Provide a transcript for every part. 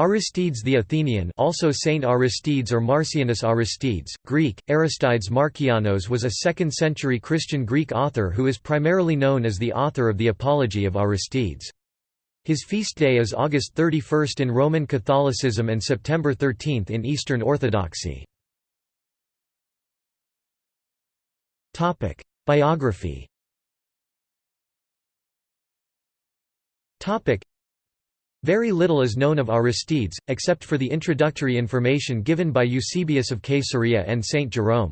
Aristides the Athenian also Saint Aristides or Marcianus Aristides, Greek, Aristides Markianos was a 2nd-century Christian Greek author who is primarily known as the author of the Apology of Aristides. His feast day is August 31 in Roman Catholicism and September 13 in Eastern Orthodoxy. Biography very little is known of Aristides, except for the introductory information given by Eusebius of Caesarea and Saint Jerome.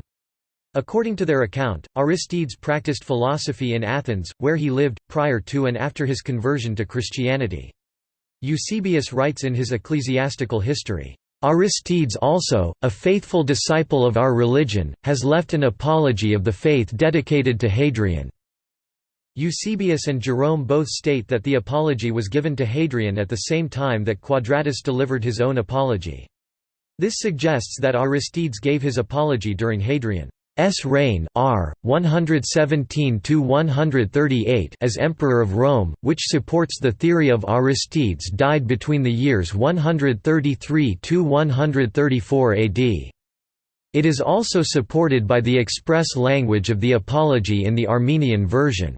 According to their account, Aristides practiced philosophy in Athens, where he lived, prior to and after his conversion to Christianity. Eusebius writes in his ecclesiastical history, Aristides also, a faithful disciple of our religion, has left an apology of the faith dedicated to Hadrian. Eusebius and Jerome both state that the apology was given to Hadrian at the same time that Quadratus delivered his own apology. This suggests that Aristides gave his apology during Hadrian's reign r. 117–138 as Emperor of Rome, which supports the theory of Aristides died between the years 133–134 AD. It is also supported by the express language of the Apology in the Armenian version.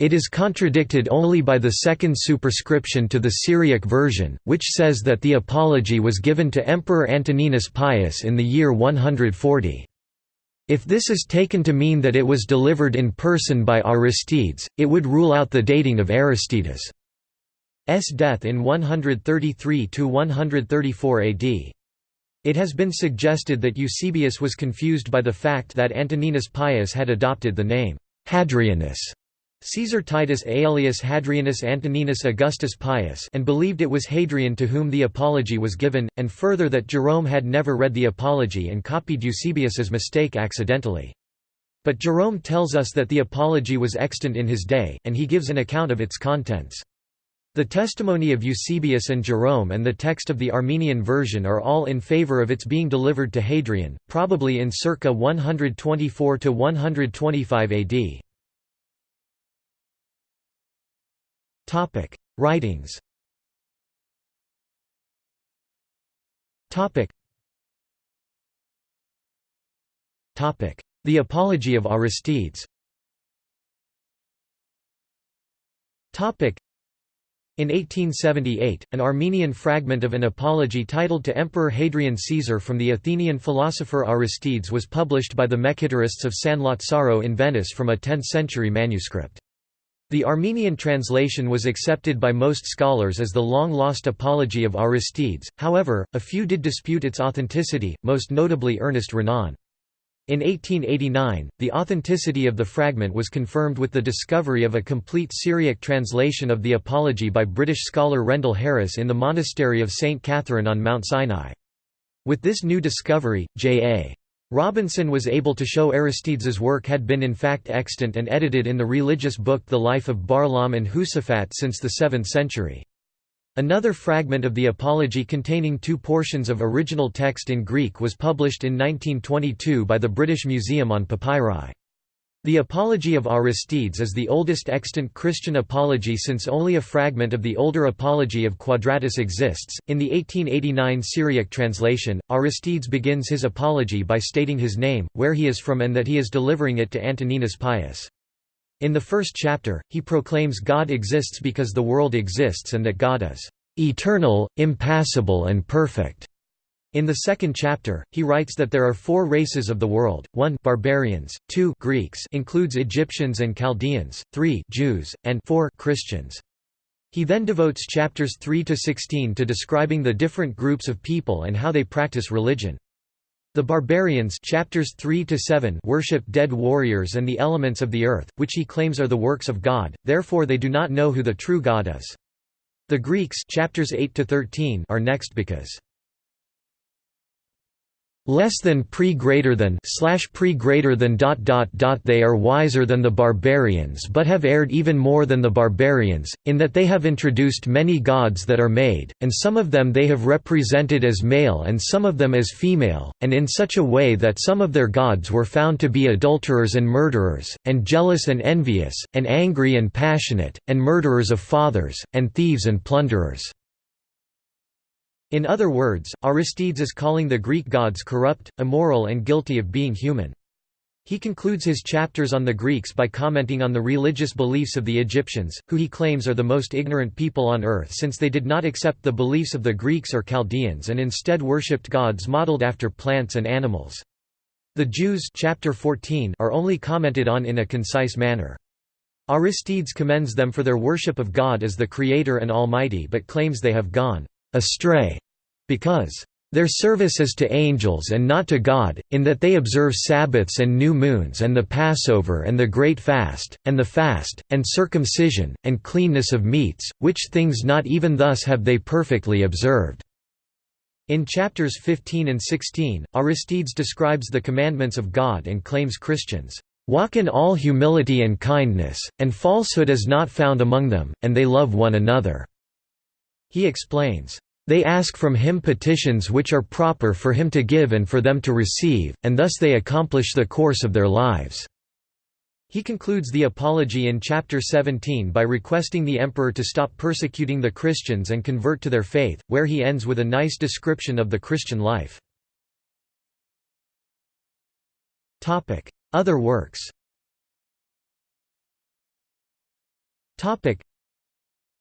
It is contradicted only by the second superscription to the Syriac version, which says that the apology was given to Emperor Antoninus Pius in the year 140. If this is taken to mean that it was delivered in person by Aristides, it would rule out the dating of Aristides' death in 133–134 AD. It has been suggested that Eusebius was confused by the fact that Antoninus Pius had adopted the name Hadrianus Caesar Titus Aelius Hadrianus Antoninus Augustus Pius and believed it was Hadrian to whom the apology was given, and further that Jerome had never read the apology and copied Eusebius's mistake accidentally. But Jerome tells us that the apology was extant in his day, and he gives an account of its contents. The testimony of Eusebius and Jerome and the text of the Armenian version are all in favor of its being delivered to Hadrian, probably in circa 124–125 AD. Topic: Writings. Topic. Topic: The Apology of Aristides. Topic. In 1878, an Armenian fragment of an apology titled to Emperor Hadrian Caesar from the Athenian philosopher Aristides was published by the Mekhitarists of San Lazzaro in Venice from a 10th-century manuscript. The Armenian translation was accepted by most scholars as the long-lost Apology of Aristides, however, a few did dispute its authenticity, most notably Ernest Renan. In 1889, the authenticity of the fragment was confirmed with the discovery of a complete Syriac translation of the Apology by British scholar Rendell Harris in the monastery of St. Catherine on Mount Sinai. With this new discovery, J.A. Robinson was able to show Aristides's work had been in fact extant and edited in the religious book The Life of Barlaam and Josaphat since the 7th century. Another fragment of the Apology containing two portions of original text in Greek was published in 1922 by the British Museum on Papyri. The Apology of Aristides is the oldest extant Christian apology since only a fragment of the older Apology of Quadratus exists. In the 1889 Syriac translation, Aristides begins his apology by stating his name, where he is from, and that he is delivering it to Antoninus Pius. In the first chapter, he proclaims God exists because the world exists and that God is eternal, impassible, and perfect. In the second chapter, he writes that there are four races of the world, 1 barbarians, 2 Greeks includes Egyptians and Chaldeans, 3 Jews, and 4 Christians. He then devotes chapters 3 to 16 to describing the different groups of people and how they practice religion. The barbarians chapters 3 to 7 worship dead warriors and the elements of the earth, which he claims are the works of God, therefore they do not know who the true God is. The Greeks chapters 8 to 13 are next because less than pre greater than slash pre greater than dot dot dot they are wiser than the barbarians but have erred even more than the barbarians in that they have introduced many gods that are made and some of them they have represented as male and some of them as female and in such a way that some of their gods were found to be adulterers and murderers and jealous and envious and angry and passionate and murderers of fathers and thieves and plunderers In other words, Aristides is calling the Greek gods corrupt, immoral and guilty of being human. He concludes his chapters on the Greeks by commenting on the religious beliefs of the Egyptians, who he claims are the most ignorant people on earth since they did not accept the beliefs of the Greeks or Chaldeans and instead worshipped gods modeled after plants and animals. The Jews chapter 14 are only commented on in a concise manner. Aristides commends them for their worship of God as the Creator and Almighty but claims they have gone astray because their service is to angels and not to God, in that they observe Sabbaths and new moons and the Passover and the Great Fast, and the fast, and circumcision, and cleanness of meats, which things not even thus have they perfectly observed." In chapters 15 and 16, Aristides describes the commandments of God and claims Christians, "...walk in all humility and kindness, and falsehood is not found among them, and they love one another." He explains, they ask from him petitions which are proper for him to give and for them to receive, and thus they accomplish the course of their lives." He concludes the Apology in chapter 17 by requesting the emperor to stop persecuting the Christians and convert to their faith, where he ends with a nice description of the Christian life. Other works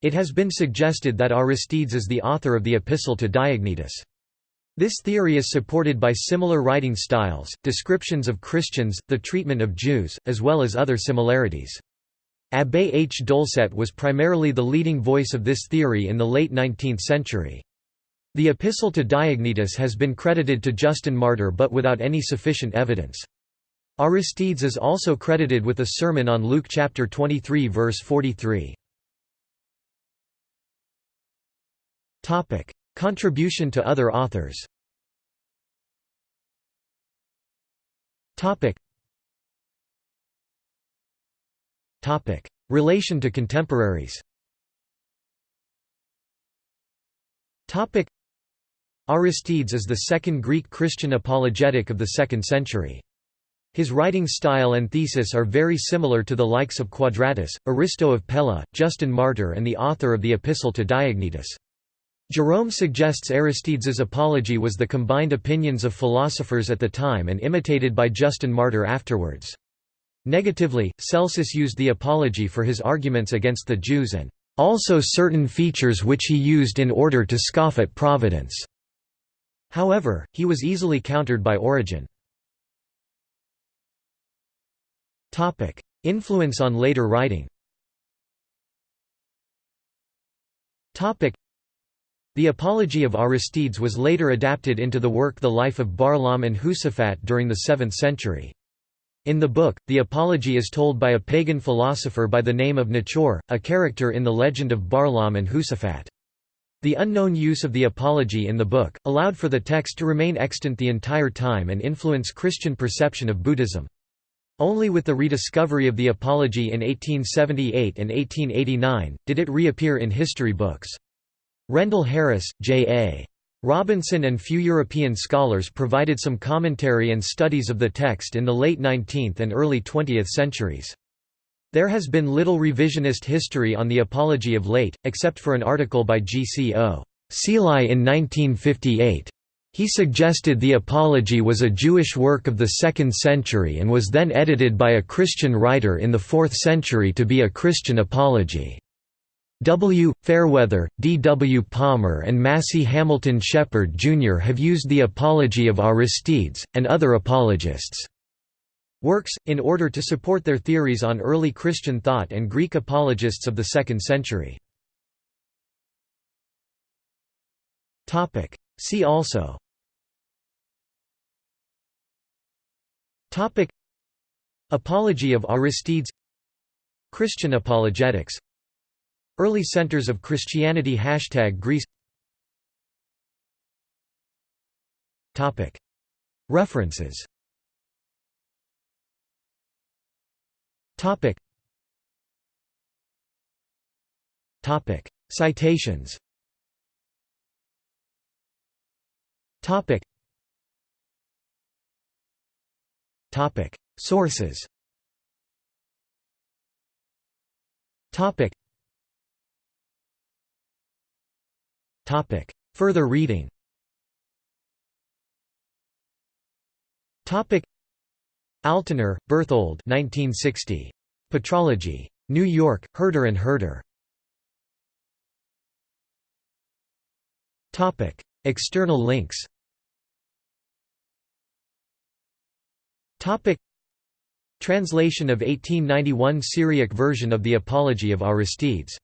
it has been suggested that Aristides is the author of the Epistle to Diognetus. This theory is supported by similar writing styles, descriptions of Christians, the treatment of Jews, as well as other similarities. Abbé H. Doulcet was primarily the leading voice of this theory in the late 19th century. The Epistle to Diognetus has been credited to Justin Martyr but without any sufficient evidence. Aristides is also credited with a sermon on Luke chapter 23 verse 43. Contribution to other authors. Relation to contemporaries. Topic: Aristides is the second Greek Christian apologetic of the 2nd century. His writing style and thesis are very similar to the likes of Quadratus, Aristo of Pella, Justin Martyr and the author of the Epistle to Diognetus. Jerome suggests Aristides's apology was the combined opinions of philosophers at the time and imitated by Justin Martyr afterwards. Negatively, Celsus used the apology for his arguments against the Jews and also certain features which he used in order to scoff at providence. However, he was easily countered by Origen. Influence on later writing the Apology of Aristides was later adapted into the work The Life of Barlaam and Josaphat during the 7th century. In the book, the Apology is told by a pagan philosopher by the name of Nachor, a character in the legend of Barlaam and Josaphat. The unknown use of the Apology in the book, allowed for the text to remain extant the entire time and influence Christian perception of Buddhism. Only with the rediscovery of the Apology in 1878 and 1889, did it reappear in history books. Rendell Harris, J.A. Robinson and few European scholars provided some commentary and studies of the text in the late 19th and early 20th centuries. There has been little revisionist history on the Apology of late, except for an article by G. C. O. Seelye in 1958. He suggested the Apology was a Jewish work of the 2nd century and was then edited by a Christian writer in the 4th century to be a Christian apology. W. Fairweather, D. W. Palmer and Massey Hamilton Shepard, Jr. have used the Apology of Aristides, and other apologists' works, in order to support their theories on early Christian thought and Greek apologists of the 2nd century. See also Apology of Aristides Christian apologetics Early centers of Christianity. Hashtag Greece. References. Citations. Sources Further reading. Altaner, Berthold 1960. Patrology. New York, Herder and Herder. External links. Translation of 1891 Syriac version of the Apology of Aristides